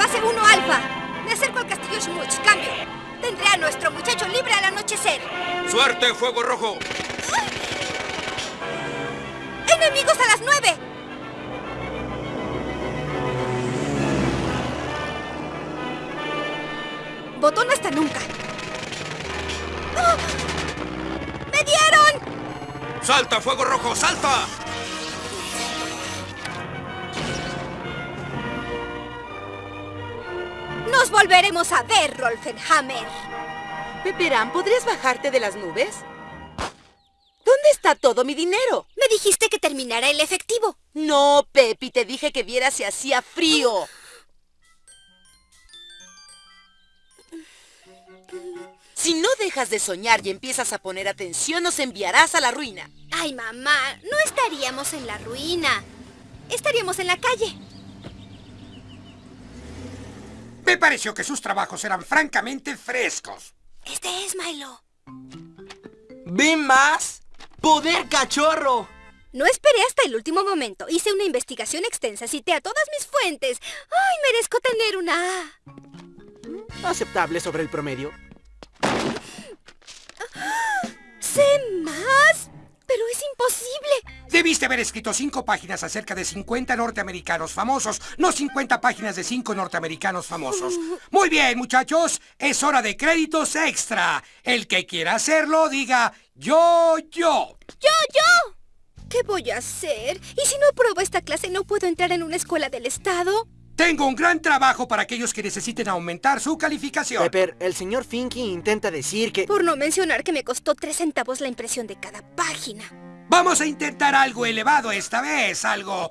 base 1 alfa. Me acerco al castillo Schmutz. Cambio. Tendré a nuestro muchacho libre al anochecer. ¡Suerte, fuego rojo! ¡Enemigos a las 9! Botón hasta nunca. ¡Ah! ¡Me dieron! ¡Salta, fuego rojo, salta! Nos volveremos a ver, Rolfenhammer. Peperán, ¿podrías bajarte de las nubes? ¿Dónde está todo mi dinero? Me dijiste que terminara el efectivo. No, Pepi, te dije que viera si hacía frío. Si no dejas de soñar y empiezas a poner atención, nos enviarás a la ruina. Ay, mamá, no estaríamos en la ruina. Estaríamos en la calle. Me pareció que sus trabajos eran francamente frescos. Este es Milo. ¿Vi más? ¡Poder cachorro! No esperé hasta el último momento. Hice una investigación extensa, cité a todas mis fuentes. ¡Ay, merezco tener una A! Aceptable sobre el promedio. Debiste haber escrito cinco páginas acerca de 50 norteamericanos famosos, no 50 páginas de cinco norteamericanos famosos. Muy bien, muchachos, es hora de créditos extra. El que quiera hacerlo, diga yo, yo. ¡Yo, yo! ¿Qué voy a hacer? ¿Y si no apruebo esta clase no puedo entrar en una escuela del Estado? Tengo un gran trabajo para aquellos que necesiten aumentar su calificación. Pepper, el señor Finky intenta decir que... Por no mencionar que me costó tres centavos la impresión de cada página. Vamos a intentar algo elevado esta vez, algo...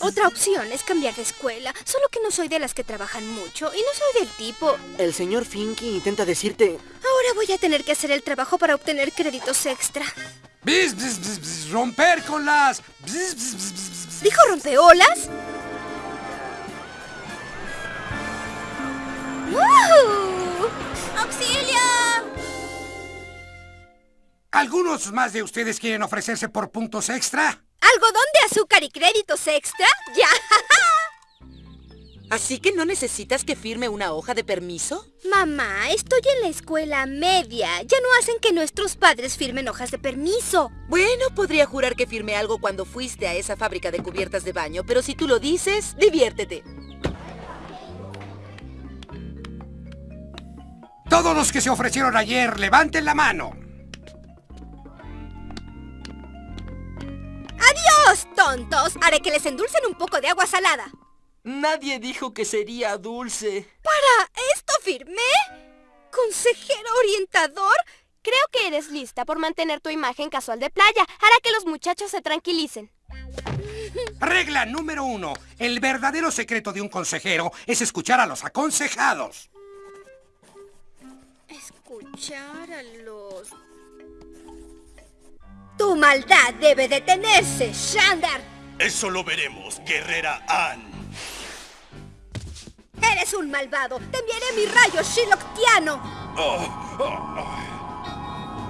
Otra opción es cambiar de escuela, solo que no soy de las que trabajan mucho y no soy del tipo... El señor Finky intenta decirte... Ahora voy a tener que hacer el trabajo para obtener créditos extra. Bzz, bzz, bzz, bzz, romper con las... bzz, bzz, bzz, bzz. ¿Dijo rompeolas? ¡Woohoo! ¡Auxilio! ¿Algunos más de ustedes quieren ofrecerse por puntos extra? ¿Algodón de azúcar y créditos extra? ¡Ya! ¿Así que no necesitas que firme una hoja de permiso? Mamá, estoy en la escuela media. Ya no hacen que nuestros padres firmen hojas de permiso. Bueno, podría jurar que firmé algo cuando fuiste a esa fábrica de cubiertas de baño, pero si tú lo dices, diviértete. Todos los que se ofrecieron ayer, levanten la mano. Haré que les endulcen un poco de agua salada. Nadie dijo que sería dulce. ¿Para esto firmé? ¿Consejero orientador? Creo que eres lista por mantener tu imagen casual de playa. Hará que los muchachos se tranquilicen. Regla número uno. El verdadero secreto de un consejero es escuchar a los aconsejados. Escuchar a los... Tu maldad debe detenerse, Shandar. Eso lo veremos, guerrera Ann. Eres un malvado. Te enviaré mi rayo Shiloktiano. Oh, oh, oh.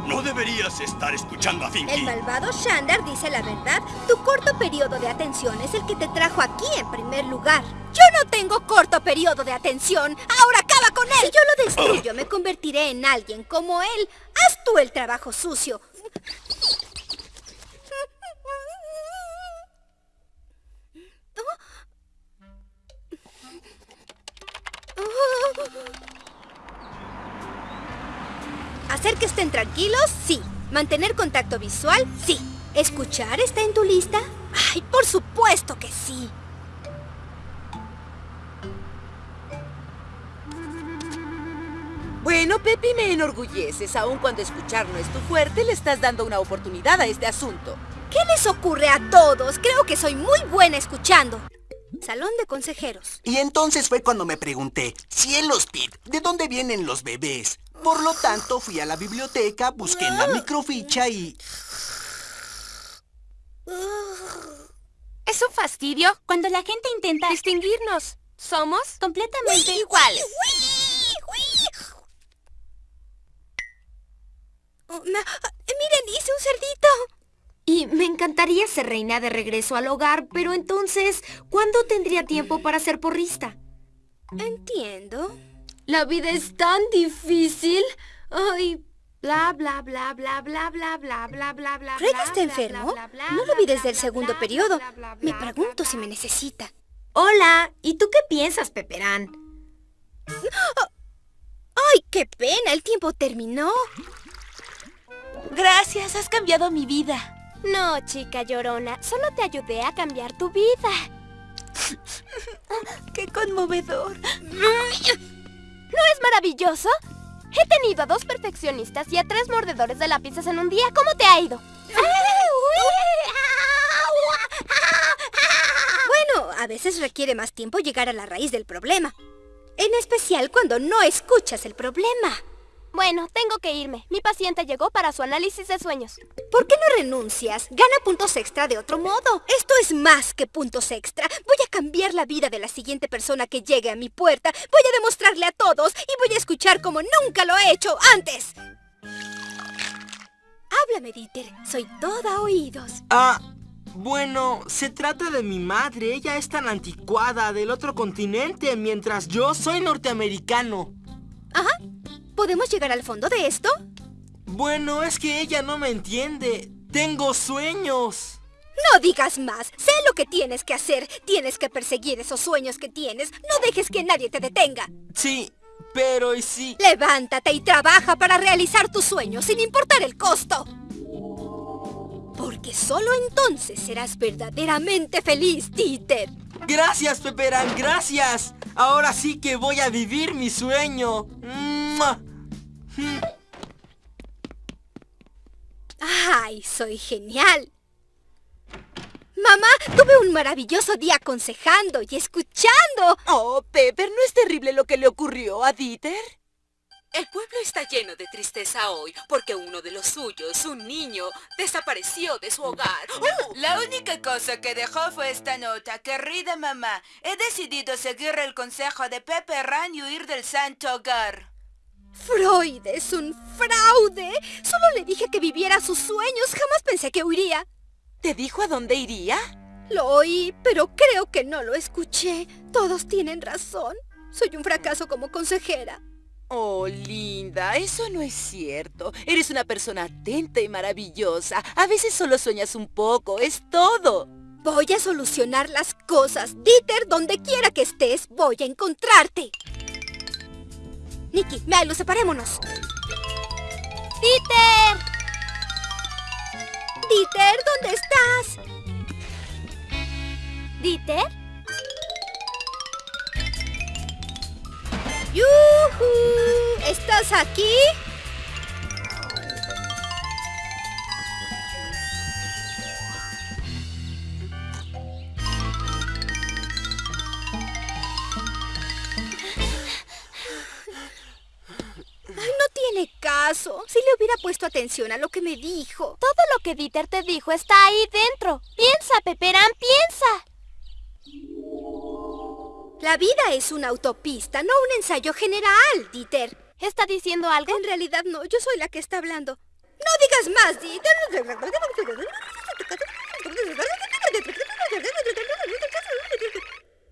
No deberías estar escuchando a El Finky. malvado Shandar dice la verdad. Tu corto periodo de atención es el que te trajo aquí en primer lugar. Yo no tengo corto periodo de atención. Ahora acaba con él. Si yo lo destruyo, me convertiré en alguien como él. Haz tú el trabajo sucio. Hacer que estén tranquilos, sí. Mantener contacto visual, sí. ¿Escuchar está en tu lista? Ay, por supuesto que sí. Bueno, Pepi, me enorgulleces. Aun cuando escuchar no es tu fuerte, le estás dando una oportunidad a este asunto. ¿Qué les ocurre a todos? Creo que soy muy buena escuchando. Salón de consejeros. Y entonces fue cuando me pregunté, cielos, Pete, ¿de dónde vienen los bebés? Por lo tanto, fui a la biblioteca, busqué en la microficha y... Es un fastidio cuando la gente intenta distinguirnos. Somos completamente iguales. Oh, ah, miren, hice un cerdito. Y me encantaría ser reina de regreso al hogar, pero entonces, ¿cuándo tendría tiempo para ser porrista? Entiendo. La vida es tan difícil. Ay, bla, bla, bla, bla, bla, bla, bla, bla, bla, bla. ¿Craig está enfermo? No lo vi desde el segundo periodo. Me pregunto si me necesita. Hola, ¿y tú qué piensas, Peperán? ¡Ay, qué pena! El tiempo terminó. Gracias, has cambiado mi vida. No, chica llorona, solo te ayudé a cambiar tu vida. ¡Qué conmovedor! ¿No es maravilloso? He tenido a dos perfeccionistas y a tres mordedores de lápices en un día. ¿Cómo te ha ido? Bueno, a veces requiere más tiempo llegar a la raíz del problema. En especial cuando no escuchas el problema. Bueno, tengo que irme. Mi paciente llegó para su análisis de sueños. ¿Por qué no renuncias? Gana puntos extra de otro modo. Esto es más que puntos extra. Voy a cambiar la vida de la siguiente persona que llegue a mi puerta. Voy a demostrarle a todos y voy a escuchar como nunca lo he hecho antes. Háblame, Dieter. Soy toda oídos. Ah, bueno, se trata de mi madre. Ella es tan anticuada del otro continente, mientras yo soy norteamericano. Ajá. ¿Podemos llegar al fondo de esto? Bueno, es que ella no me entiende. Tengo sueños. No digas más. Sé lo que tienes que hacer. Tienes que perseguir esos sueños que tienes. No dejes que nadie te detenga. Sí, pero ¿y si... Levántate y trabaja para realizar tus sueños sin importar el costo. Porque solo entonces serás verdaderamente feliz, Dieter. Gracias, Peperán, gracias. Ahora sí que voy a vivir mi sueño. ¡Mua! ¡Ay, soy genial! Mamá, tuve un maravilloso día aconsejando y escuchando. Oh, Pepper, ¿no es terrible lo que le ocurrió a Dieter? El pueblo está lleno de tristeza hoy porque uno de los suyos, un niño, desapareció de su hogar. La única cosa que dejó fue esta nota. Querida mamá, he decidido seguir el consejo de Pepe Ran y huir del santo hogar. Freud es un fraude. Solo le dije que viviera sus sueños. Jamás pensé que huiría. ¿Te dijo a dónde iría? Lo oí, pero creo que no lo escuché. Todos tienen razón. Soy un fracaso como consejera. Oh, linda, eso no es cierto. Eres una persona atenta y maravillosa. A veces solo sueñas un poco, es todo. Voy a solucionar las cosas. Dieter, donde quiera que estés, voy a encontrarte. Nicky, Milo, separémonos. ¡Dieter! Dieter, ¿dónde estás? ¿Dieter? ¡Yuhu! ¿Estás aquí? Hubiera puesto atención a lo que me dijo. Todo lo que Dieter te dijo está ahí dentro. Piensa, Peperán, piensa. La vida es una autopista, no un ensayo general, Dieter. ¿Está diciendo algo? En realidad no, yo soy la que está hablando. No digas más, Dieter.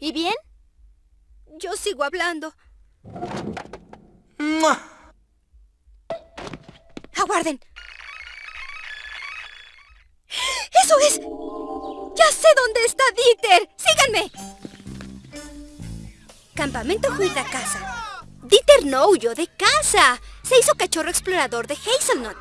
¿Y bien? Yo sigo hablando. ¡Mua! Aguarden. ¡Eso es! ¡Ya sé dónde está Dieter! ¡Síganme! Campamento Huida Casa. Dieter no huyó de casa. Se hizo cachorro explorador de Hazelnut.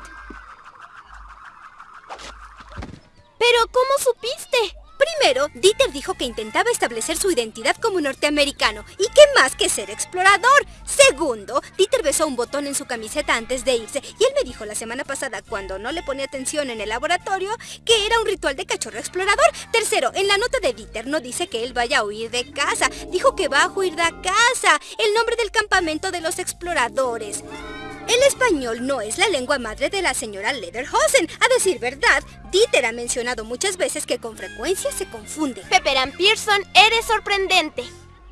¿Pero cómo supiste? Primero, Dieter dijo que intentaba establecer su identidad como norteamericano. ¿Y qué más que ser explorador? Segundo, Dieter besó un botón en su camiseta antes de irse y él me dijo la semana pasada, cuando no le ponía atención en el laboratorio, que era un ritual de cachorro explorador. Tercero, en la nota de Dieter no dice que él vaya a huir de casa. Dijo que va a huir de casa, el nombre del campamento de los exploradores. El español no es la lengua madre de la señora Lederhosen. A decir verdad, Dieter ha mencionado muchas veces que con frecuencia se confunde. Peperán Pearson, eres sorprendente.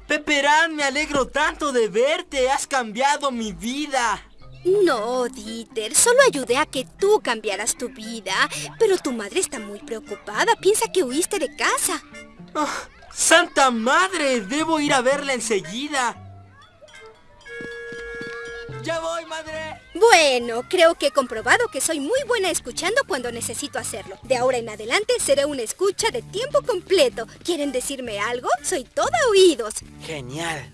Peperán, me alegro tanto de verte. Has cambiado mi vida. No, Dieter, solo ayudé a que tú cambiaras tu vida. Pero tu madre está muy preocupada. Piensa que huiste de casa. Ah, ¡Santa madre! Debo ir a verla enseguida. ¡Ya voy, madre! Bueno, creo que he comprobado que soy muy buena escuchando cuando necesito hacerlo. De ahora en adelante seré una escucha de tiempo completo. ¿Quieren decirme algo? Soy toda oídos. Genial.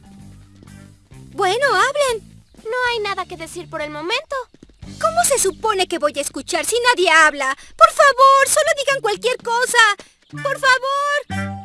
Bueno, hablen. No hay nada que decir por el momento. ¿Cómo se supone que voy a escuchar si nadie habla? Por favor, solo digan cualquier cosa. Por favor.